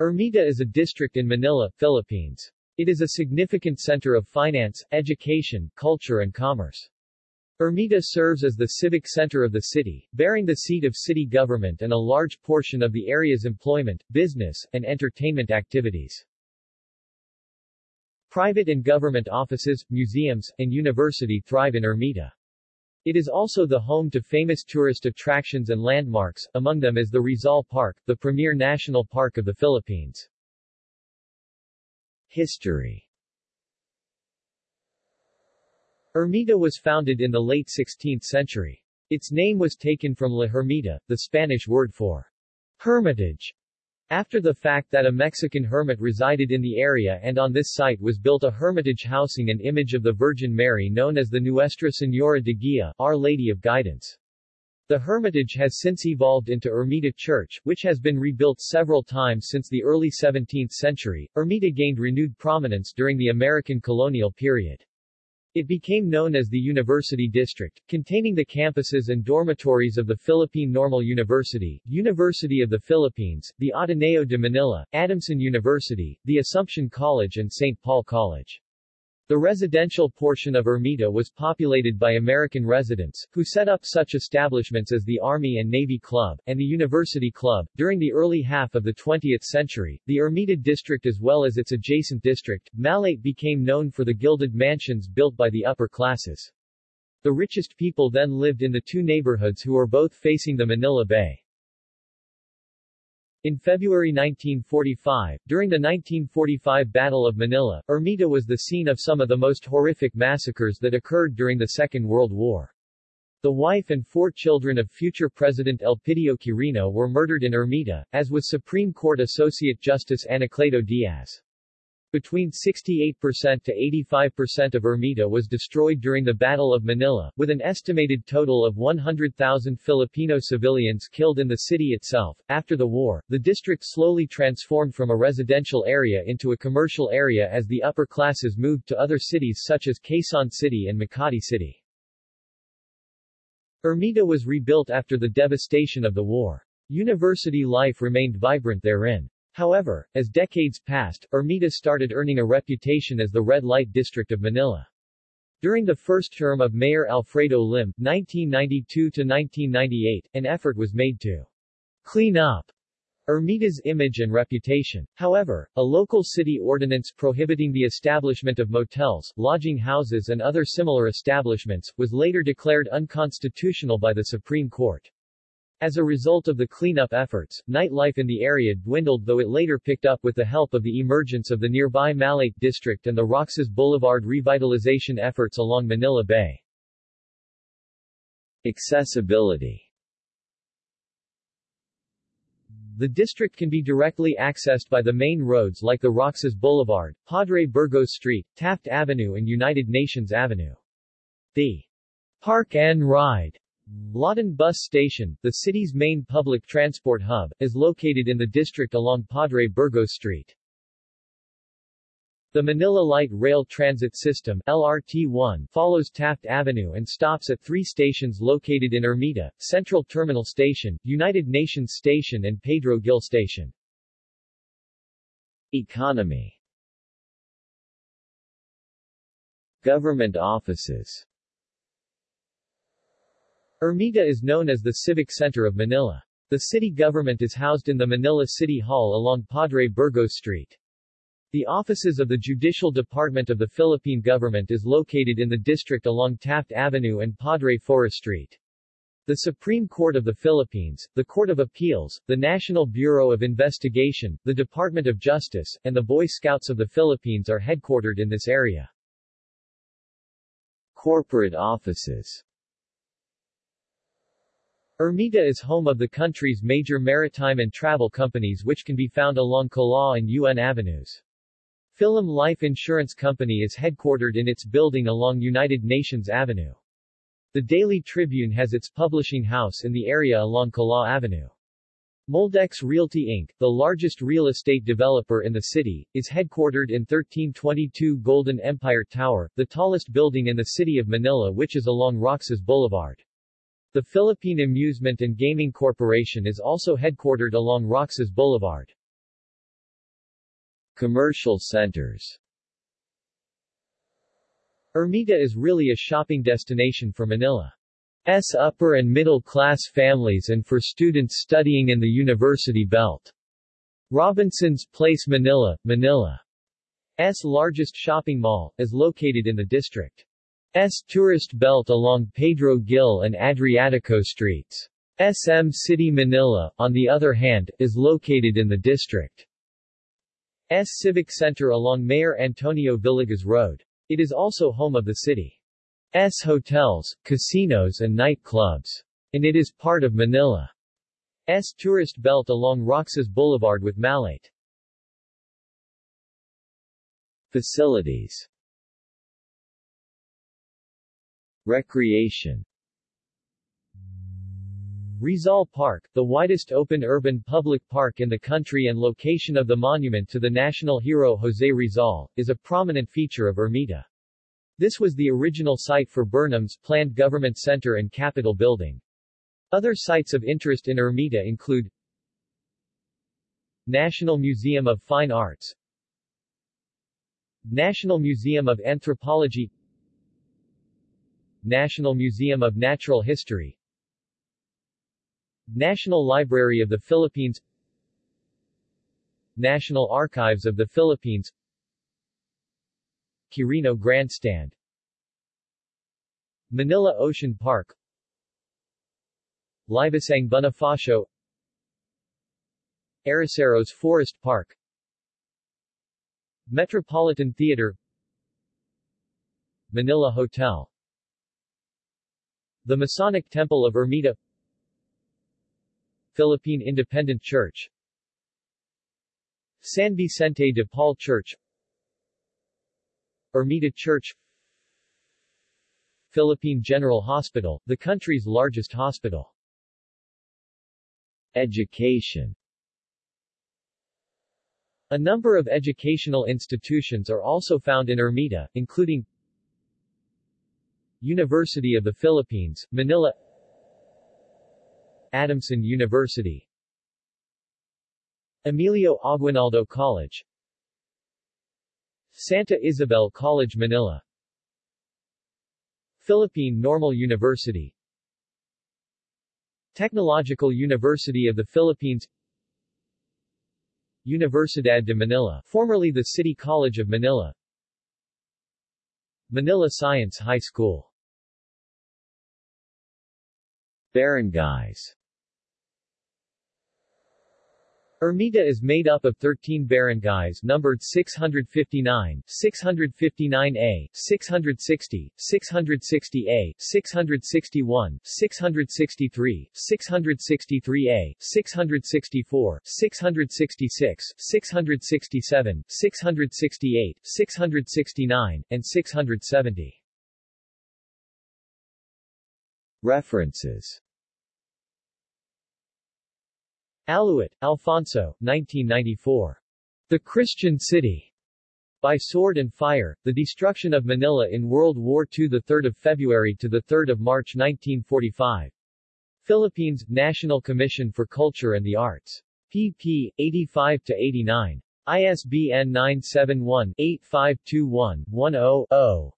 Ermita is a district in Manila, Philippines. It is a significant center of finance, education, culture and commerce. Ermita serves as the civic center of the city, bearing the seat of city government and a large portion of the area's employment, business, and entertainment activities. Private and government offices, museums, and university thrive in Ermita. It is also the home to famous tourist attractions and landmarks, among them is the Rizal Park, the premier national park of the Philippines. History Ermita was founded in the late 16th century. Its name was taken from La Hermita, the Spanish word for hermitage, after the fact that a Mexican hermit resided in the area and on this site was built a hermitage housing an image of the Virgin Mary known as the Nuestra Señora de Guia, Our Lady of Guidance. The hermitage has since evolved into Ermita Church, which has been rebuilt several times since the early 17th century. Ermita gained renewed prominence during the American colonial period. It became known as the University District, containing the campuses and dormitories of the Philippine Normal University, University of the Philippines, the Ateneo de Manila, Adamson University, the Assumption College and St. Paul College. The residential portion of Ermita was populated by American residents, who set up such establishments as the Army and Navy Club, and the University Club. During the early half of the 20th century, the Ermita district as well as its adjacent district, Malate became known for the gilded mansions built by the upper classes. The richest people then lived in the two neighborhoods who were both facing the Manila Bay. In February 1945, during the 1945 Battle of Manila, Ermita was the scene of some of the most horrific massacres that occurred during the Second World War. The wife and four children of future President Elpidio Quirino were murdered in Ermita, as was Supreme Court Associate Justice Anacleto Diaz. Between 68% to 85% of Ermita was destroyed during the Battle of Manila, with an estimated total of 100,000 Filipino civilians killed in the city itself. After the war, the district slowly transformed from a residential area into a commercial area as the upper classes moved to other cities such as Quezon City and Makati City. Ermita was rebuilt after the devastation of the war. University life remained vibrant therein. However, as decades passed, Ermita started earning a reputation as the red light district of Manila. During the first term of Mayor Alfredo Lim, 1992-1998, an effort was made to clean up Ermita's image and reputation. However, a local city ordinance prohibiting the establishment of motels, lodging houses and other similar establishments, was later declared unconstitutional by the Supreme Court. As a result of the cleanup efforts, nightlife in the area dwindled though it later picked up with the help of the emergence of the nearby Malate district and the Roxas Boulevard revitalization efforts along Manila Bay. Accessibility The district can be directly accessed by the main roads like the Roxas Boulevard, Padre Burgos Street, Taft Avenue and United Nations Avenue. The Park and Ride Lawton Bus Station, the city's main public transport hub, is located in the district along Padre Burgos Street. The Manila Light Rail Transit System LRT-1 follows Taft Avenue and stops at three stations located in Ermita, Central Terminal Station, United Nations Station and Pedro Gil Station. Economy Government offices Ermita is known as the civic center of Manila. The city government is housed in the Manila City Hall along Padre Burgos Street. The offices of the Judicial Department of the Philippine government is located in the district along Taft Avenue and Padre Faura Street. The Supreme Court of the Philippines, the Court of Appeals, the National Bureau of Investigation, the Department of Justice, and the Boy Scouts of the Philippines are headquartered in this area. Corporate offices Ermita is home of the country's major maritime and travel companies which can be found along Kalaw and UN avenues. Philam Life Insurance Company is headquartered in its building along United Nations Avenue. The Daily Tribune has its publishing house in the area along Kalaw Avenue. Moldex Realty Inc., the largest real estate developer in the city, is headquartered in 1322 Golden Empire Tower, the tallest building in the city of Manila which is along Roxas Boulevard. The Philippine Amusement and Gaming Corporation is also headquartered along Roxas Boulevard. Commercial centers Ermita is really a shopping destination for Manila's upper and middle-class families and for students studying in the University Belt. Robinson's Place Manila, Manila's largest shopping mall, is located in the district's tourist belt along Pedro Gil and Adriatico streets. SM City Manila, on the other hand, is located in the district. S Civic Center along Mayor Antonio Villegas Road. It is also home of the city. S hotels, casinos and nightclubs. And it is part of Manila. S tourist belt along Roxas Boulevard with Malate. Facilities Recreation Rizal Park, the widest open urban public park in the country and location of the monument to the national hero José Rizal, is a prominent feature of Ermita. This was the original site for Burnham's planned government center and capitol building. Other sites of interest in Ermita include National Museum of Fine Arts National Museum of Anthropology National Museum of Natural History National Library of the Philippines National Archives of the Philippines Quirino Grandstand Manila Ocean Park Liwasang Bonifacio Arroceros Forest Park Metropolitan Theater Manila Hotel The Masonic Temple of Ermita Philippine Independent Church San Vicente de Paul Church Ermita Church Philippine General Hospital, the country's largest hospital. Education A number of educational institutions are also found in Ermita, including University of the Philippines, Manila. Adamson University. Emilio Aguinaldo College. Santa Isabel College Manila. Philippine Normal University. Technological University of the Philippines. Universidad de Manila formerly the City College of Manila. Manila Science High School Barangays Ermita is made up of 13 barangays numbered 659, 659A, 660, 660A, 661, 663, 663A, 664, 666, 667, 668, 669, and 670. References Aluit, Alfonso, 1994. The Christian City. By Sword and Fire, The Destruction of Manila in World War II 3 February to 3 March 1945. Philippines, National Commission for Culture and the Arts. pp. 85-89. ISBN 971-8521-10-0.